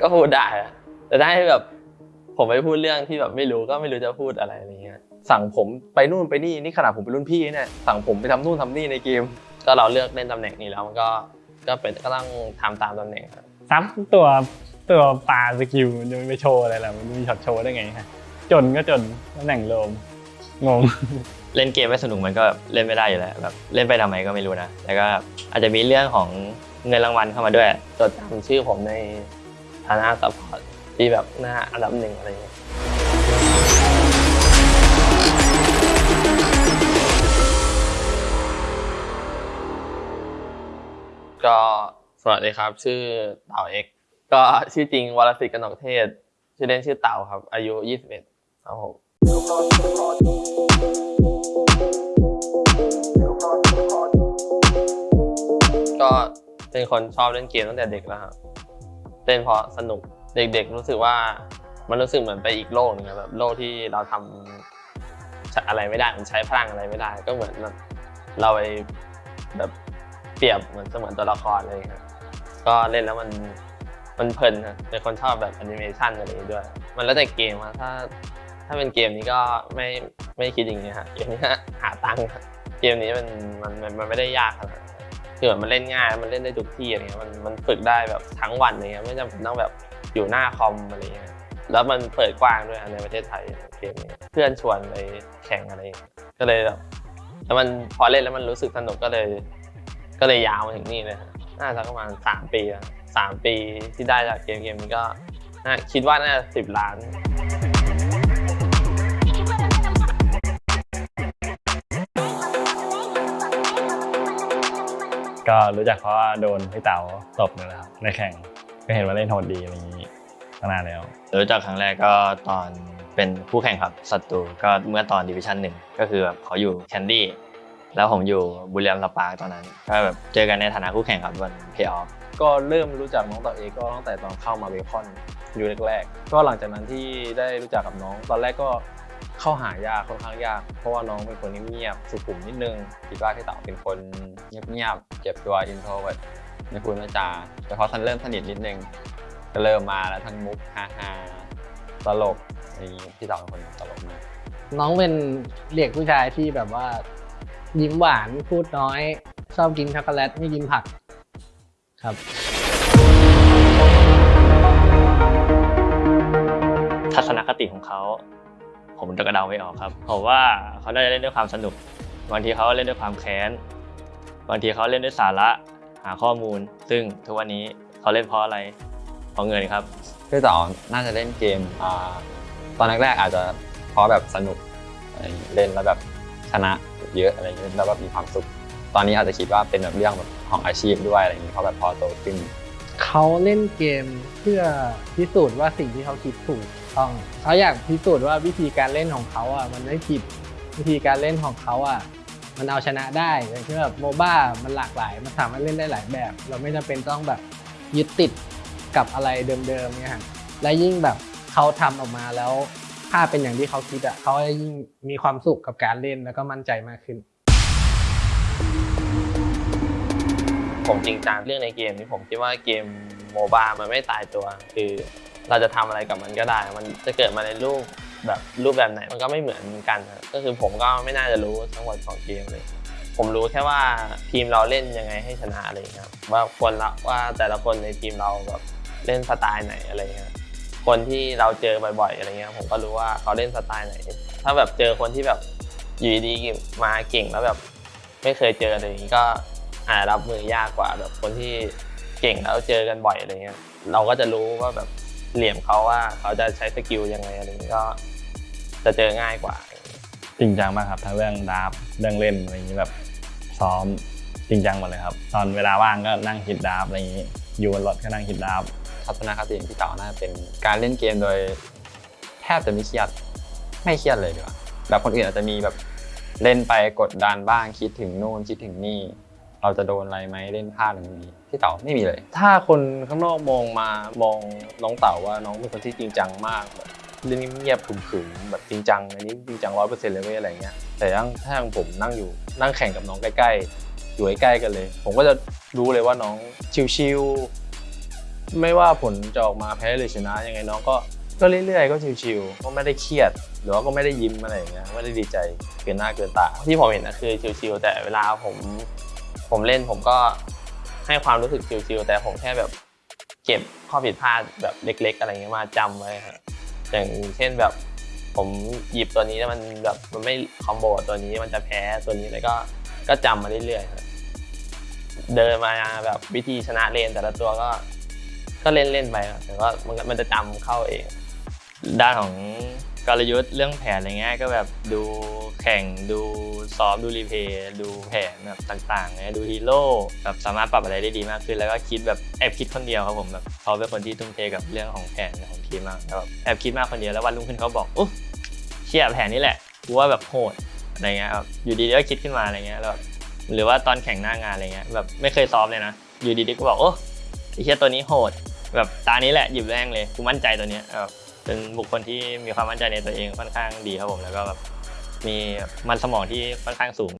ก็พูดได้อะแต่ถ้าให้แบบผมไปพูดเรื่องที่แบบไม่รู้ก็ไม่รู้จะพูดอะไรอะไรเงี้ย สั่งผมไปนู่นไปนี่นี่ขนาดผมเป็นรุ่นพี่เนี่ย สั่งผมไปทำนู่นทำนี่ในเกม ก็เราเลือกเล่นตำแหน่งนี้แล้วมันก็ก็เป็นก็ต้องทำตามตำแหน่งครับซับตัวตัวปลาสกิลมันจะไม่โชว์อะไรล่ะมันมีช็อตโชว์ได้ไงฮะจนก็จนตำแหน่งโลมงงเล่นเกมไม่สนุกมันก็เล่นไม่ได้อยู่แล้วแบบเล่นไปทำไมก็ไม่รู้นะแล้วก็อาจจะมีเรื่องของเงินรางวัลเข้ามาด้วยจดจำชื่อผมใน ฐานะ support ที่แบบหน้าอันดับหนึ่งอะไรเงี้ยก็สวัสดีครับ ชื่อเต่าเอ็กก็ชื่อจริงวรสิทธิ์กนกเทศ ชื่อเล่นชื่อเต่าครับ อายุ 21ครับผมก็เป็นคนชอบเล่นเกมตั้งแต่เด็กแล้วครับ เล่นเพราะสนุกเด็กๆ รู้สึกว่ามันรู้สึกเหมือนไปอีกโลกนึงแบบโลกที่เราทำอะไรไม่ได้มันใช้พลังอะไรไม่ได้ ก็เหมือนแบบเราไปแบบเปรียบเหมือนเสมือนตัวละครอะไรอย่างเงี้ยก็เล่นแล้วมันมันเพลินนะเป็นคนชอบแบบแอนิเมชันอะไรด้วย มันแล้วแต่เกมอะถ้าถ้าเป็นเกมนี้ก็ไม่ไม่คิดอย่างนี้ฮะเกมนี้หาตังค์เกมนี้มันมันมันไม่ได้ยากขนาดนั้น คือแบบมันเล่นง่ายมันเล่นได้ทุกที่อะไรเงี้ยมันมันฝึกได้แบบทั้งวันอะไรเงี้ยไม่จำเป็นต้องแบบอยู่หน้าคอมอะไรเงี้ยแล้วมันเปิดกว้างด้วยในประเทศไทยเกมนี้เพื่อนชวนไปแข่งอะไรเงี้ยก็เลยแบบแล้วมันพอเล่นแล้วมันรู้สึกสนุกก็เลย ก็เลยยาวมาถึงนี่เลยน่าจะประมาณสามปีสามปีที่ได้จากเกมเกมนี้ก็น่าคิดว่าน่าจะสิบล้าน ก็รู้จักเพราะว่าโดนพี่เต่าตบนี่แหละครับในแข่งก็เห็นว่าเล่นโหดดีอะไรอย่างนี้ตั้งนานแล้ว รู้จักครั้งแรกก็ตอนเป็นคู่แข่งครับศัตรูก็เมื่อตอน division หนึ่งก็คือแบบเขาอยู่แคนดี้แล้วผมอยู่บุรีรัมย์สปาร์คตอนนั้นก็แบบเจอกันในฐานะคู่แข่งครับวันเพย์ออฟก็เริ่มรู้จักน้องเต่าเอ็กก็ตั้งแต่ตอนเข้ามาเบคอนอยู่แรกๆก็หลังจากนั้นที่ได้รู้จักกับน้อง ตอนแรกก็ เข้าหายากค่อนข้างยาก เพราะว่าน้องเป็นคนเงียบๆสุขุมนิดนึงคิดว่าพี่เต๋าเป็นคนเงียบๆเก็บตัว introvert ไม่พูดไม่จาแต่พอท่านเริ่มสนิทนิดนึงก็เริ่มมาแล้วทั้งมุกฮาฮาๆตลกอะไรอย่างนี้พี่เต๋าเป็นคนตลกมากน้องเป็นเด็กผู้ชายที่แบบว่า ยิ้มหวานพูดน้อย ชอบกินช็อกโกแลตไม่กินผักครับ ทัศนคติของเขา ผมจะกระเดาไม่ออกครับผมว่าเขาน่าจะเล่นด้วยความสนุก บางทีเขาเล่นด้วยความแค้น บางทีเขาเล่นด้วยสาระหาข้อมูล ซึ่งทุกวันนี้เขาเล่นเพราะอะไรเพราะเงินครับพี่เต๋าน่าจะเล่นเกมอ่าตอนแรกๆอาจจะเพราะแบบสนุกอะไรอย่างงี้เล่นแล้วแบบชนะเยอะอะไรอย่างเงี้ยแล้วแบบมีความสุข ตอนนี้อาจจะคิดว่าเป็นแบบเรื่องแบบของอาชีพด้วยอะไรอย่างงี้เพราะแบบพอโตขึ้นเขาเล่นเกมเพื่อพิสูจน์ว่าสิ่งที่เขาคิดถูก ต้องเขาอยากพิสูจน์ว่าวิธีการเล่นของเขาอะมันไม่ผิดวิธีการเล่นของเขาอะมันเอาชนะได้อย่างเช่นแบบโมบ้ามันหลากหลาย มันสามารถเล่นได้หลายแบบ เราไม่จำเป็นต้องแบบยึดติดกับอะไรเดิมๆเนี่ยฮะและยิ่งแบบเขาทำออกมาแล้วถ้าเป็นอย่างที่เขาคิดอะเขาจะยิ่งมีความสุขกับการเล่นแล้วก็มั่นใจมากขึ้น ผมจริงจังเรื่องในเกมนี้ผมคิดว่าเกมโมบ้ามันไม่ตายตัวคือ เราจะทำอะไรกับมันก็ได้ มันจะเกิดมาในรูปแบบรูปแบบไหนมันก็ไม่เหมือนกันก็คือผมก็ไม่น่าจะรู้ทั้งหมดของเกมเลย ผมรู้แค่ว่าทีมเราเล่นยังไงให้ชนะอะไรเงี้ยครับว่าคนละว่าแต่ละคนในทีมเราแบบเล่นสไตล์ไหนอะไรเงี้ยคนที่เราเจอบ่อยๆอะไรเงี้ยผมก็รู้ว่าเขาเล่นสไตล์ไหน ถ้าแบบเจอคนที่แบบอยู่ดีๆมาเก่งแล้วแบบไม่เคยเจออะไรอย่างงี้ก็อาจรับมือยากกว่าแบบคนที่เก่งแล้วเจอกันบ่อยอะไรเงี้ยเราก็จะรู้ว่าแบบ เหลี่ยมเขาว่าเขาจะใช้ skill ยังไงอะไรเงี้ยก็จะเจอง่ายกว่า จริงจังมากครับทั้งเรื่อง draft เรื่องเล่นอะไรอย่างนี้แบบซ้อมจริงจังหมดเลยครับ ตอนเวลาว่างก็นั่งคิด draft อะไรอย่างนี้ อยู่บนรถก็นั่งคิด draft ทัศนคติของพี่เต่าน่าจะเป็นการเล่นเกมโดย แทบจะไม่เครียดไม่เครียดเลยดีกว่าแบบคนอื่นอาจจะมีแบบเล่นไปกดดันบ้างคิดถึงนู่นคิดถึงนี่ เราจะโดนอะไรไหมเล่นพลาดอะไรนี้พี่เต๋าไม่มีเลย ถ้าคนข้างนอกมองมามองน้องเต่าว่าน้องเป็นคนที่จริงจังมากแบบเล่นเงียบๆขึมๆแบบจริงจังอันนี้จริงจังร้อยเปอร์เซ็นต์เลยเว้ยอะไรเงี้ยแต่ยังถ้าอย่างผมนั่งอยู่นั่งแข่งกับน้องใกล้ๆอยู่ใกล้ๆกันเลย ผมก็จะรู้เลยว่าน้องชิวๆไม่ว่าผลจะออกมาแพ้หรือชนะยังไงน้องก็ก็เรื่อยๆก็ชิวๆก็ไม่ได้เครียด หรือว่าก็ไม่ได้ยิ้มอะไรอย่างเงี้ยไม่ได้ดีใจเกินหน้าเกินตาที่ผมเห็นนะคือชิวๆแต่เวลาผม ผมเล่นผมก็ให้ความรู้สึกชิวๆแต่ผมแค่แบบเก็บข้อผิดพลาดแบบเล็ก ๆ อะไรเงี้ยมาจำไว้ฮะอย่างเช่นแบบผมหยิบตัวนี้แล้วมันแบบมันไม่คอมโบตัวนี้มันจะแพ้ตัวนี้แล้วก็ก็จำมาเรื่อยๆเดินมาแบบวิธีชนะเลนแต่ละตัวก็ก็เล่นเล่นๆไปแต่ว่ามันก็มันจะจำเข้าเอง ด้านของ กลยุทธ์เรื่องแผนอะไรเงี้ยก็แบบดูแข่งดูซ้อมดูรีเพย์ดูแผนแบบต่างๆเนี่ยดูฮีโร่แบบสามารถปรับอะไรได้ดีมากขึ้น แล้วก็คิดแบบแอบคิดคนเดียวครับผมแบบเขาเป็นคนที่ทุ่มเทกับเรื่องของแผนของทีมมากแล้วแบบแอบคิดมากคนเดียวแล้ววันรุ่งขึ้นเขาบอกโอ้เชี่ยแผนนี้แหละกูว่าแบบโหดอะไรเงี้ยครับอยู่ดีๆก็คิดขึ้นมาอะไรเงี้ยแล้วหรือว่าตอนแข่งหน้างานอะไรเงี้ยแบบไม่เคยซ้อมเลยนะ อยู่ดีๆก็บอกโอ้ไอเชี่ยตัวนี้โหด แบบตานี้แหละหยิบแรงเลยกูมั่นใจตัวเนี้ยแบบ เป็นบุคคลที่มีความมั่นใจในตัวเองค่อนข้างดีครับผมแล้วก็แบบมีมันสมองที่ค่อนข้างสูง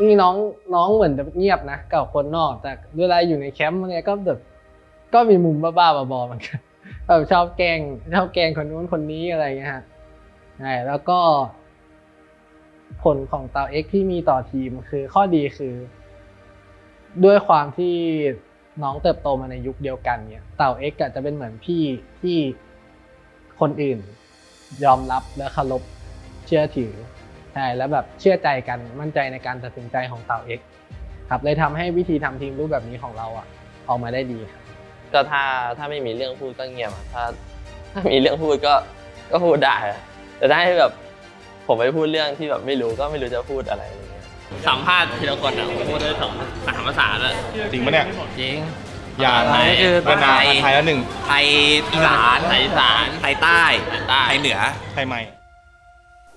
นี่น้องน้องเหมือนจะเงียบนะกับคนนอก แต่เวลาอยู่ในแคมป์เนี่ยก็แบบก็มีมุมบ้าๆบอๆเหมือนกันแบบชอบแกล้งชอบแกล้งคนนู้นคนนี้อะไรเงี้ยฮะใช่แล้วก็ ผลของเต่าเอ็กที่มีต่อทีมคือข้อดีคือ ด้วยความที่ น้องเติบโตมาในยุคเดียวกันเนี่ยเต่าเอ็กจะเป็นเหมือนพี่ที่คนอื่น ยอมรับและเคารพเชื่อถือใช่แล้วแบบเชื่อใจกันมั่นใจในการตัดสินใจของเต่าเอ็กครับเลยทำให้วิธีทำทีมรูปแบบนี้ของเราอะออกมาได้ดีครับก็ถ้าถ้าไม่มีเรื่องพูดก็เงียบถ้าถ้ามีเรื่องพูดก็ก็พูดได้แต่ถ้าให้แบบผมไปพูดเรื่องที่แบบไม่รู้ก็ไม่รู้จะพูดอะไร สัมภาษณ์ทีละคนอะผมพูดได้สองสามภาษาเลยจริงปะเนี่ย จริง อย่าไทยคือเวียดนามไทยแล้วหนึ่ง ไทยอีสาน ไทยอีสาน ไทยใต้ใต้ ไทยเหนือ ไทยใหม่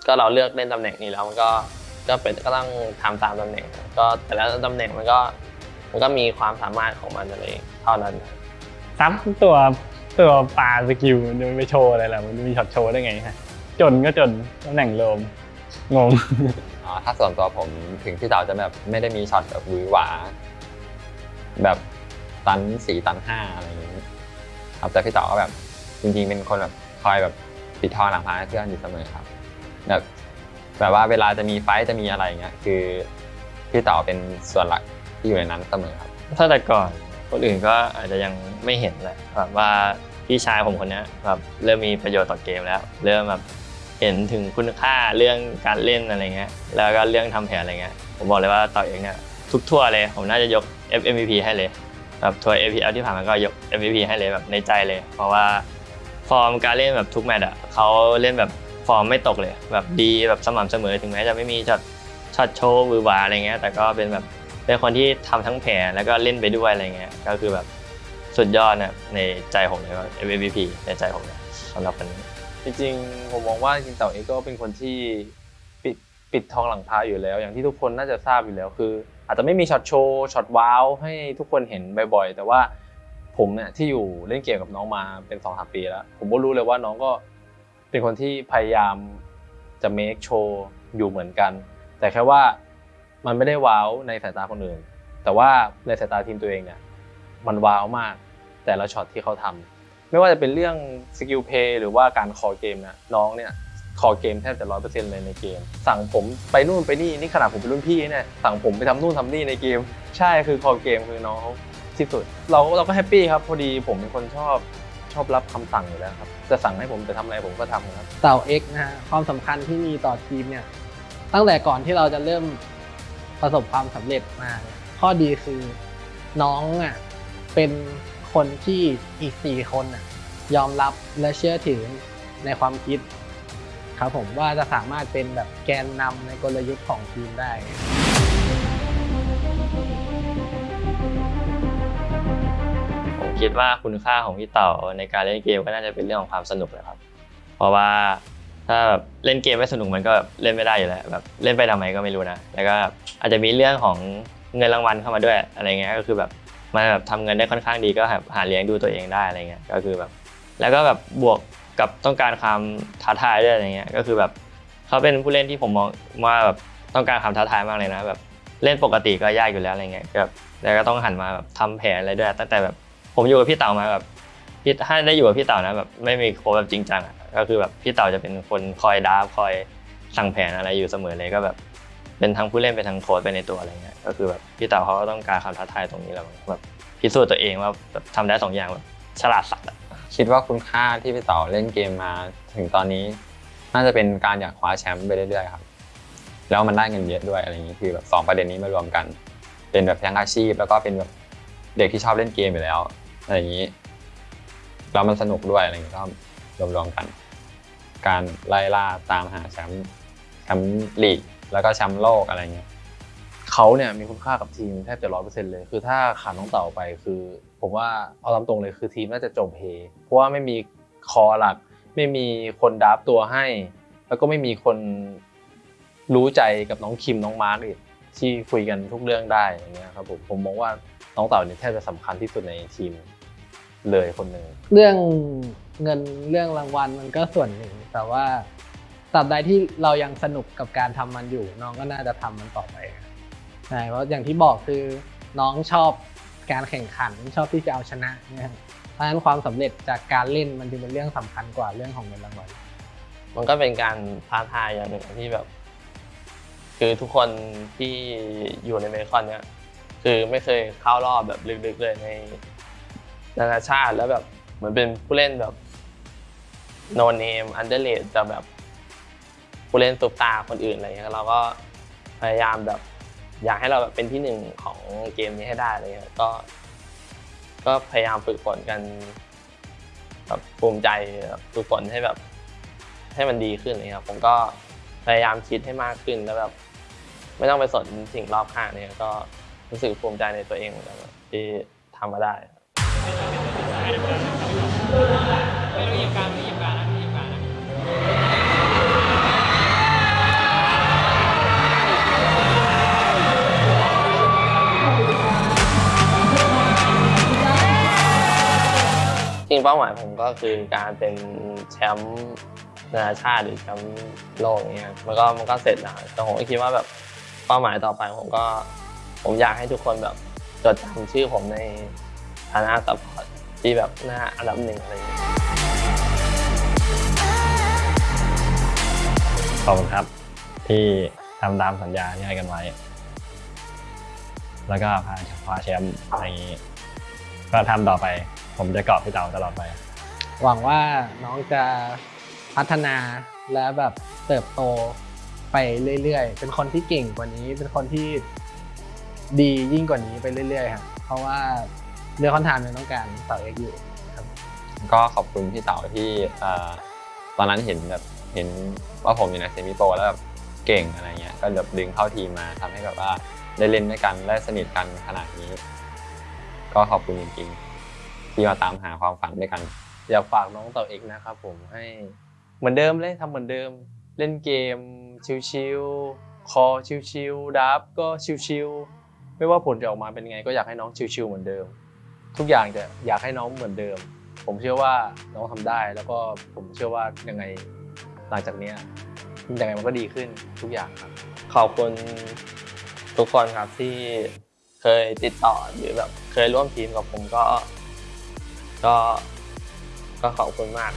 ก็เราเลือกเล่นตำแหน่งนี้แล้วมันก็ ก็เป็นก็ต้องทำตามตำแหน่ง ก็แต่ละตำแหน่งมันก็ มันก็มีความสามารถของมันอะไรเท่านั้นซ้ำตัวตัวปลาสกิลมันจะไม่โชว์อะไรล่ะมันจะมีช็อตโชว์ได้ไงฮะ จนก็จนตำแหน่งโลม งงอ่าถ้าส่วนตัวผมถึงพี่เต๋าจะแบบไม่ได้มีช็อตแบบหวือหวา แบบตันสี่ตันห้าอะไรอย่างนี้ครับแต่พี่เต๋าก็แบบจริงๆเป็นคนแบบคอยแบบปิดทองหลังพายให้เพื่อนอยู่เสมอครับแบบแบบว่าเวลาจะมีไฟท์จะมีอะไรอย่างเงี้ยคือพี่เต๋าเป็นส่วนหลักที่อยู่ในนั้นเสมอครับ ถ้าแต่ก่อนคนอื่นก็อาจจะยังไม่เห็นแหละแบบว่าพี่ชายผมคนเนี้ยแบบเริ่มมีประโยชน์ต่อเกมแล้ว เริ่มแบบ เห็นถึงคุณค่าเรื่องการเล่นอะไรเงี้ยแล้วก็เรื่องทำแผนอะไรเงี้ยผมบอกเลยว่าต่อเองเนี่ยทุกทั่วร์เลยผมน่าจะยก F MVP ให้เลยแบบทัวร์ APL ที่ผ่านมาก็ยก MVP ให้เลยแบบในใจเลย เพราะว่าฟอร์มการเล่นแบบทุกแมตช์อะเขาเล่นแบบฟอร์มไม่ตกเลย แบบดีแบบสม่ำเสมอถึงแม้จะไม่มี shot shot โชว์หวือหวาอะไรเงี้ยแต่ก็เป็นแบบเป็นคนที่ทำทั้งแผนแล้วก็เล่นไปด้วยอะไรเงี้ยก็คือแบบสุดยอดเนี่ยในใจผมเลยว่า MVP ในใจผมเนี่ยสำหรับคนนี้ จริงๆผมมองว่าจริงเต่าเอ็กก็เป็นคนที่ปิดปิดทองหลังพระอยู่แล้ว อย่างที่ทุกคนน่าจะทราบอยู่แล้วคือ อาจจะไม่มีช็อตโชว์ shot wow ให้ทุกคนเห็นบ่อยๆ แต่ว่าผมเนี่ยที่อยู่เล่นเกมกับน้องมาเป็นสองสามปีแล้ว ผมก็รู้เลยว่าน้องก็เป็นคนที่พยายามจะ make show อยู่เหมือนกัน แต่แค่ว่ามันไม่ได้ wow ในสายตาคนอื่น แต่ว่าในสายตาทีมตัวเองเนี่ยมัน wow มากแต่ละช็อตที่เขาทำ ไม่ว่าจะเป็นเรื่อง skill play หรือว่าการ call game นะน้องเนี่ย call game แทบจะร้อยเปอร์เซ็นต์เลยในเกม สั่งผมไปนู่นไปนี่นี่ขนาดผมเป็นรุ่นพี่เนี่ยสั่งผมไปทำนู่นทำนี่ในเกม ใช่คือคอเกมคือน้องเขาที่สุด เราเราก็แฮปปี้ครับพอดีผมเป็นคนชอบชอบรับคำสั่งอยู่แล้วครับจะสั่งให้ผมไปทำอะไรผมก็ทำครับเต่า X นะฮะความสำคัญที่มีต่อทีมเนี่ยตั้งแต่ก่อนที่เราจะเริ่มประสบความสำเร็จมา ข้อดีคือน้องอะเป็น คนที่อีกสี่คนอะยอมรับและเชื่อถือในความคิดครับผมว่าจะสามารถเป็นแบบแกนนำในกลยุทธ์ของทีมได้ผมคิดว่าคุณค่าของพี่เต่าในการเล่นเกมก็น่าจะเป็นเรื่องของความสนุกแหละครับ เพราะว่าถ้าแบบเล่นเกมไม่สนุกมันก็เล่นไม่ได้อยู่แล้วแบบเล่นไปทำไมก็ไม่รู้นะ แล้วก็อาจจะมีเรื่องของเงินรางวัลเข้ามาด้วยอะไรเงี้ยก็คือแบบ มันแบบทำเงินได้ค่อนข้างดีก็แบบหาเลี้ยงดูตัวเองได้อะไรเงี้ยก็คือแบบ แล้วก็แบบบวกกับต้องการความท้าทายด้วยอะไรเงี้ยก็คือแบบเขาเป็นผู้เล่นที่ผมมองว่าแบบต้องการความท้าทายมากเลยนะแบบเล่นปกติก็ยากอยู่แล้วอะไรเงี้ยแบบแล้วก็ต้องหันมาแบบทำแผนอะไรด้วย ตั้งแต่แบบผมอยู่กับพี่เต๋ามาแบบพี่ถ้าได้อยู่กับพี่เต๋านะแบบไม่มีโค้ชแบบจริงจังก็คือแบบพี่เต๋าจะเป็นคนคอยดาฟคอยสั่งแผนอะไรอยู่เสมอเลยก็แบบ เป็นทั้งผู้เล่นเป็นทั้งโค้ชไปในตัวอะไรเงี้ยก็คือแบบพี่เต๋าเขาก็ต้องการความท้าทายตรงนี้แหล้วแบบพิสูจน์ตัวเองว่าแบบทำได้สองอย่างแบบฉลาดสัตว์อะคิดว่าคุณค่าที่พี่เต๋อเล่นเกมมาถึงตอนนี้ น่าจะเป็นการอยากคว้าแชมป์ไปเรื่อยๆครับแล้วมันได้เงินเยอะด้วยอะไรอย่างนี้คือแบบสองประเด็นนี้มารวมกัน เป็นแบบทั้งอาชีพ แล้วก็เป็นแบบเด็กที่ชอบเล่นเกมอยู่แล้วอะไรอย่างนี้แล้วมันสนุกด้วยอะไรอย่างนี้ก็รวมๆกัน การไล่ล่าตามหาแชมป์แชมป์ลีก แล้วก็แชมป์โลกอะไรเงี้ยเขาเนี่ยมีคุณค่ากับทีมแทบจะร้อยเปอร์เซ็นต์เลย คือถ้าขาดน้องเต่าไปคือ ผมว่าเอาตามตรงเลยคือทีมน่าจะจบเฮเพราะว่าไม่มีคอหลัก ไม่มีคนดับตัวให้ แล้วก็ไม่มีคนรู้ใจกับน้องคิมน้องมาร์กอีกที่คุยกันทุกเรื่องได้อย่างเงี้ยครับผมผมมองว่าน้องเต่าเนี่ยแทบจะสำคัญที่สุดในทีมเลยคนหนึ่งเรื่องเงินเรื่องรางวัลมันก็ส่วนหนึ่ง แต่ว่า ตราบใดที่เรายังสนุกกับการทำมันอยู่ น้องก็น่าจะทำมันต่อไปใช่เพราะอย่างที่บอกคือน้องชอบการแข่งขันชอบที่จะเอาชนะเนี่ยเพราะฉะนั้นความสำเร็จจากการเล่นมันจึงเป็นเรื่องสำคัญกว่าเรื่องของเงินรางวัลมันก็เป็นการท้าทายอย่างหนึ่งที่แบบ คือทุกคนที่อยู่ในเมคอนเนี่ยคือไม่เคยเข้ารอบแบบลึกๆเลยในนานาชาติแล้วแบบเหมือนเป็นผู้เล่นแบบ no name underrated แต่แบบ ผู้เล่นซุปตาคนอื่นอะไรเงี้ยเราก็พยายามแบบอยากให้เราแบบเป็นที่หนึ่งของเกมนี้ให้ได้อะไรเงี้ยก็ ก็พยายามฝึกฝนกันแบบภูมิใจฝึกฝนให้แบบ ให้มันดีขึ้นเลยครับผมก็พยายามคิดให้มากขึ้นแล้วแบบ ไม่ต้องไปสนสิ่งรอบข้างเนี่ยก็รู้สึกภูมิใจในตัวเองเหมือนกันที่ทำมาได้ ริงเป้าหมายผมก็คือการเป็นแชมป์นานาชาติหรือแชมป์โลกอย่างเงี้ยมันก็มันก็เสร็จแล้วแต่ผมก็คิดว่าแบบเป้าหมายต่อไปผมก็ ผมอยากให้ทุกคนแบบจดจำชื่อผมในฐานะ support ที่แบบหน้าอันดับหนึ่งอะไรอย่างเงี้ยขอบคุณครับ ที่ทำตามสัญญาที่ให้กันไว้ แล้วก็พาคว้าแชมป์อะไรอย่างนี้ ก็ทำต่อไป ผมจะเกาะพี่เต๋าตลอดไป หวังว่าน้องจะพัฒนาและแบบเติบโตไปเรื่อยๆ เป็นคนที่เก่งกว่านี้ เป็นคนที่ดียิ่งกว่านี้ไปเรื่อยๆครับเพราะว่าเรือคอนทานมันต้องการเสาเอกอยู่ก็ขอบคุณพี่เต๋าที่เอ่อตอนนั้นเห็นแบบเห็นว่าผมอยู่ในเซมิโปรแล้วแบบเก่งอะไรเงี้ย ก็แบบดึงเข้าทีมมาทำให้แบบว่าได้เล่นด้วยกันได้สนิทกันขนาดนี้ ก็ขอบคุณจริงๆ ที่มาตามหาความฝันด้วยกัน อยากฝากน้องเต่าเอกนะครับผมให้เหมือนเดิมเลยทำเหมือนเดิม เล่นเกมชิวๆคอชิวๆดับก็ชิวๆไม่ว่าผลจะออกมาเป็นไง ก็อยากให้น้องชิวๆเหมือนเดิม ทุกอย่างจะอยากให้น้องเหมือนเดิม ผมเชื่อว่าน้องทำได้แล้วก็ผมเชื่อว่ายังไงหลังจากเนี้ยยังไงมันก็ดีขึ้นทุกอย่างครับ ขอบคุณทุกคนครับที่เคยติดต่อหรือแบบเคยร่วมทีมกับผมก็ ก็ก็ขอบคุณมาก